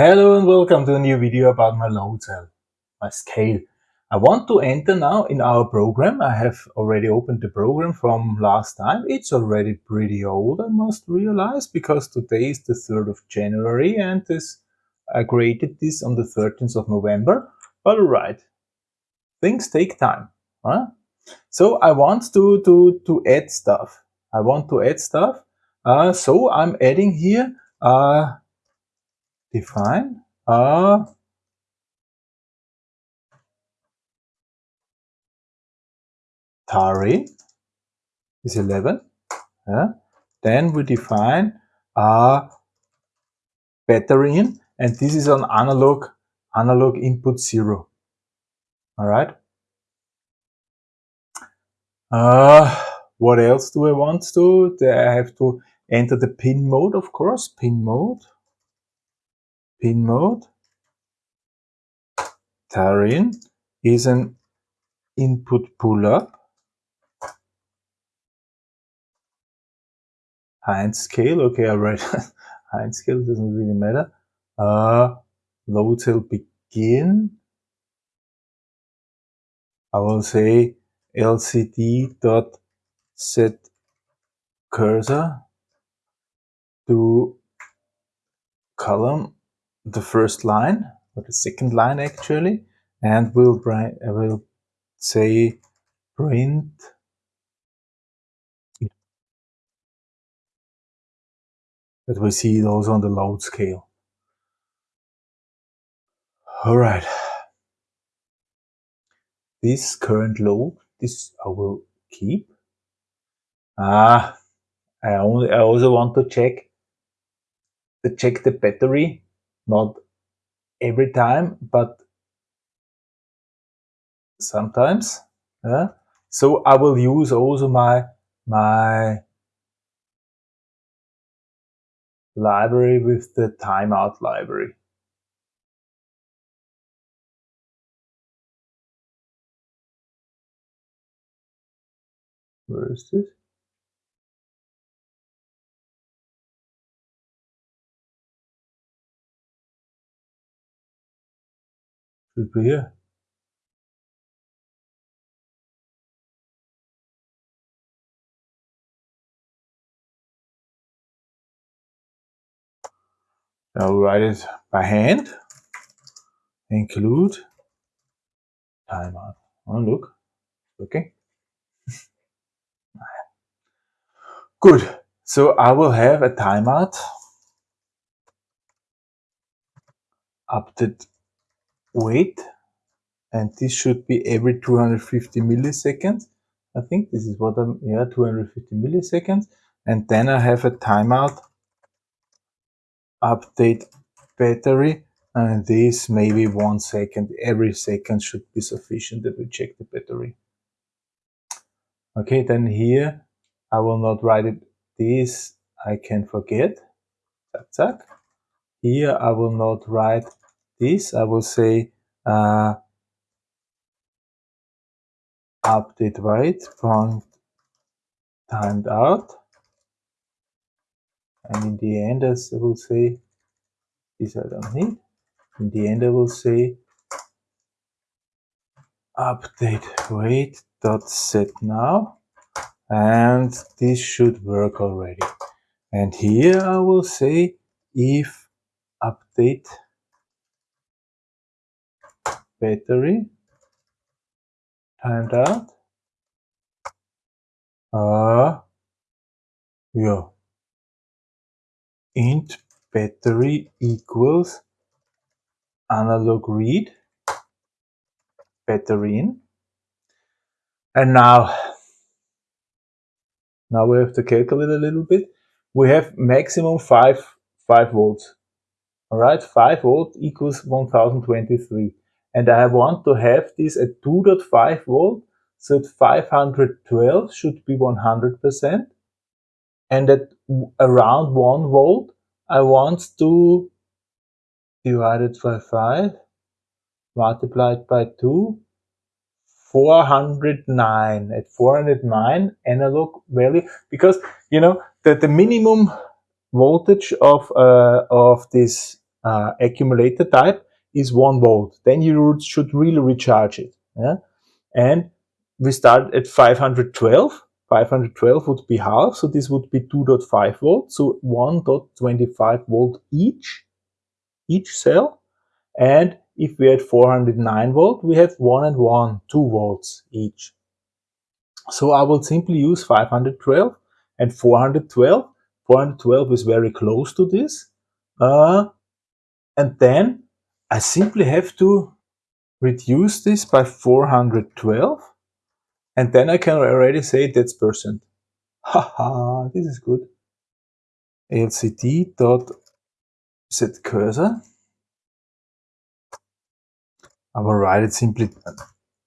Hello and welcome to a new video about my load cell, my scale. I want to enter now in our program. I have already opened the program from last time. It's already pretty old, I must realize, because today is the 3rd of January and this, I created this on the 13th of November. But alright, things take time. Huh? So I want to, to, to add stuff. I want to add stuff. Uh, so I'm adding here uh, define a tare is 11 yeah. then we define a battery in and this is an analog analog input zero all right uh, what else do I want to I have to enter the pin mode? Of course pin mode pin mode. Tarin is an input pull-up. Heinz scale, okay, I read Heinz scale, doesn't really matter. Uh, load cell begin. I will say lcd dot set cursor to column the first line or the second line actually and we'll I will say print. That we see those on the load scale. All right. This current load this I will keep. Ah I only I also want to check to check the battery not every time, but sometimes. Yeah? So I will use also my my library with the timeout library. Where is this? Should be here. I'll write it by hand. Include timeout. Oh, look. Okay. Good. So I will have a timeout update wait and this should be every 250 milliseconds. I think this is what I'm yeah 250 milliseconds. And then I have a timeout update battery and this maybe one second every second should be sufficient that we check the battery. Okay then here I will not write it. This I can forget. Here I will not write this, I will say uh, update wait point timed out. And in the end, as I will say, this I don't need. In the end, I will say update wait dot set now and this should work already and here I will say if update battery timed out. Uh yeah int battery equals analog read battery in. And now now we have to calculate a little bit. We have maximum 5 5 volts. All right 5 volt equals 1023 and I want to have this at 2.5 volt so at 512 should be 100% and at around 1 volt I want to divide it by 5 multiplied by 2 409 at 409 analog value. Because you know that the minimum voltage of uh, of this uh, accumulator type is one volt. Then you should really recharge it. Yeah? And we start at 512. 512 would be half, so this would be 2.5 volts, so 1.25 volt each, each cell. And if we had 409 volt, we have 1 and 1, 2 volts each. So I will simply use 512 and 412. 412 is very close to this. Uh, and then I simply have to reduce this by 412 and then I can already say that's percent. Haha, this is good. LCD dot set cursor. I will write it simply.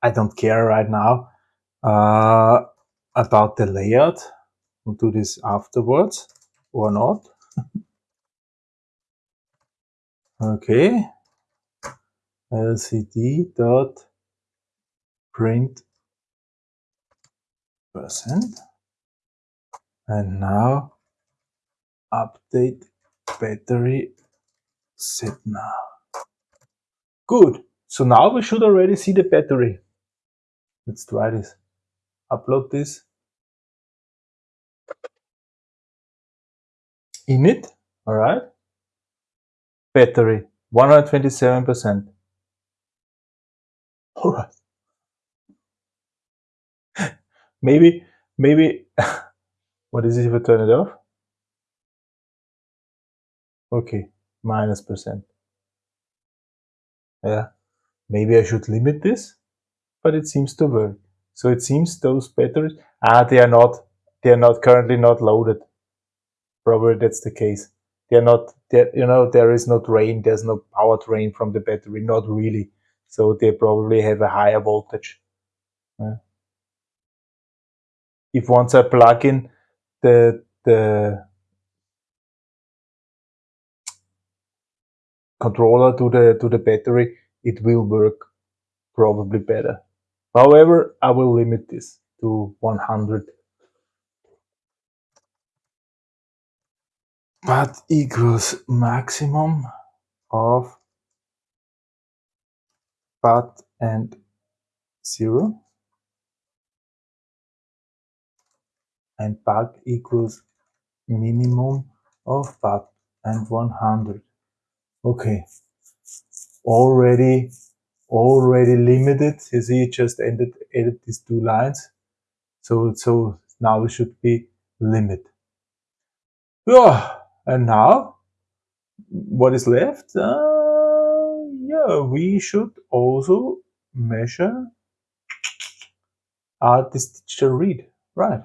I don't care right now uh, about the layout. We'll do this afterwards or not. okay. LCD dot print percent. And now update battery set now good. So now we should already see the battery. Let's try this. Upload this. In it all right. Battery 127 percent all right maybe, maybe, what is it if I turn it off? Okay, minus percent. Yeah, maybe I should limit this, but it seems to work. So it seems those batteries, ah, they are not, they are not currently not loaded. Probably that's the case. They're not, they're, you know, there is no drain, there's no power drain from the battery, not really. So they probably have a higher voltage. Yeah if once I plug in the, the controller to the, to the battery, it will work probably better. However, I will limit this to 100 That equals maximum of but and zero. And bug equals minimum of bug and 100 okay. Already already limited. You see just ended added these two lines. So so now it should be limit. Yeah. And now what is left? Uh, we should also measure uh, this digital read right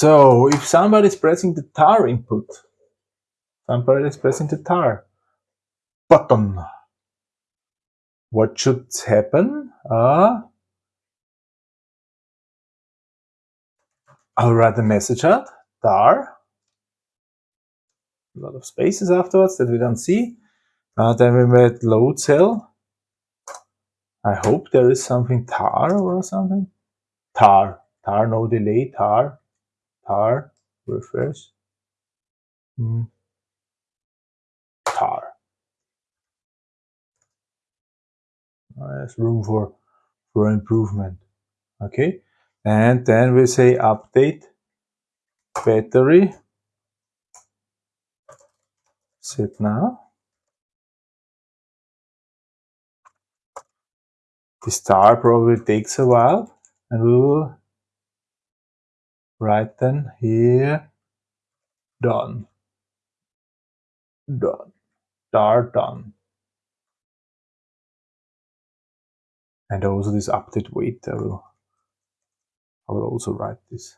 So if somebody is pressing the tar input, somebody is pressing the tar button, what should happen? Uh, I'll write the message out, tar, a lot of spaces afterwards that we don't see. Uh, then we made load cell. I hope there is something tar or something. Tar, tar, no delay, tar tar, refresh, mm. tar. There's room for, for improvement. Okay, and then we say update battery set now. The star probably takes a while and we will write then here. Done. Done. Star done. And also this update wait I will I will also write this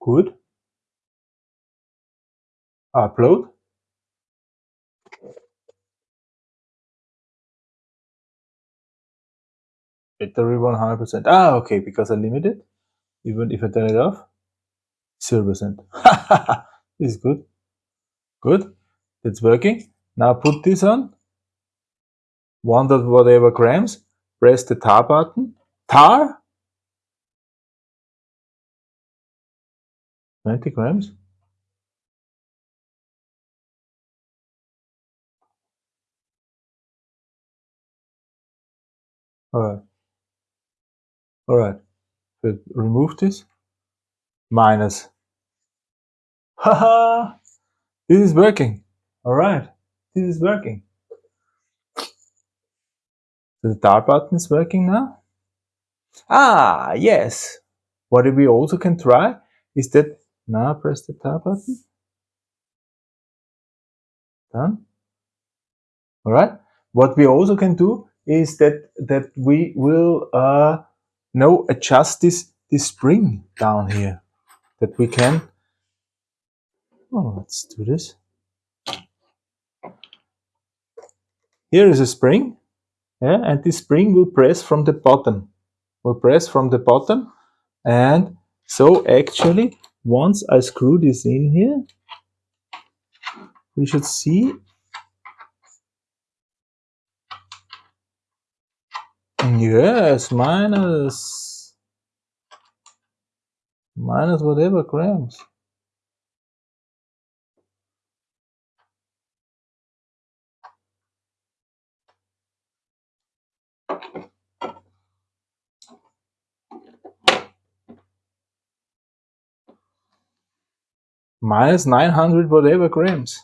good upload battery 100%. Ah, okay, because I limit it. Even if I turn it off, 0%. this is good. Good. It's working. Now put this on. One whatever grams. Press the tar button. tar 20 grams? All right. All right. But remove this? Minus. Haha this is working. All right. This is working. The tar button is working now? Ah yes. What we also can try is that now press the tar button. Done. All right. What we also can do is that that we will uh, now adjust this this spring down here. That we can. Oh, let's do this. Here is a spring, yeah, and this spring will press from the bottom. Will press from the bottom, and so actually once I screw this in here, we should see yes, minus minus whatever grams. Minus 900 whatever grams.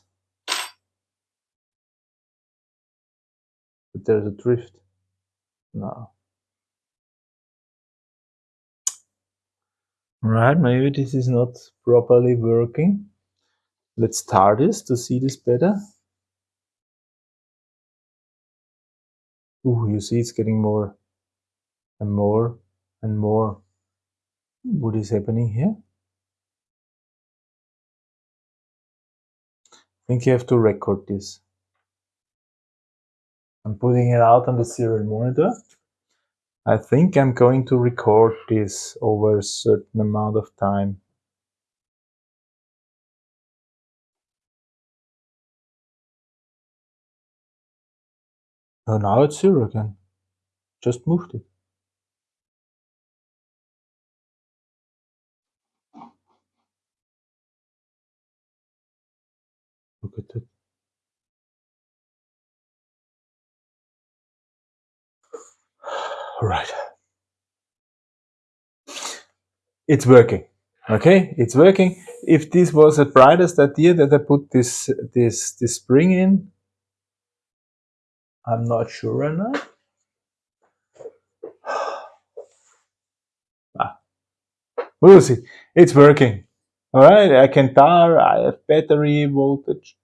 But there's a drift. No. Right, maybe this is not properly working. Let's start this to see this better. Ooh, you see it's getting more and more and more. What is happening here? Think you have to record this. I'm putting it out on the serial monitor. I think I'm going to record this over a certain amount of time. Oh, now it's zero again. Just moved it. Right. It's working. Okay, it's working. If this was the brightest idea that I put this this this spring in, I'm not sure or not. ah. We'll see. It's working. All right, I can tar, I have battery voltage.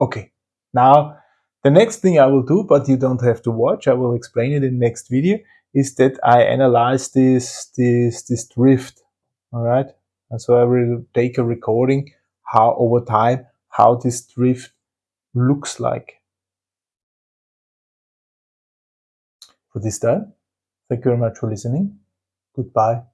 Okay, now the next thing I will do, but you don't have to watch, I will explain it in next video, is that I analyze this, this, this drift. All right, and so I will take a recording how over time, how this drift looks like. For this time, thank you very much for listening. Goodbye.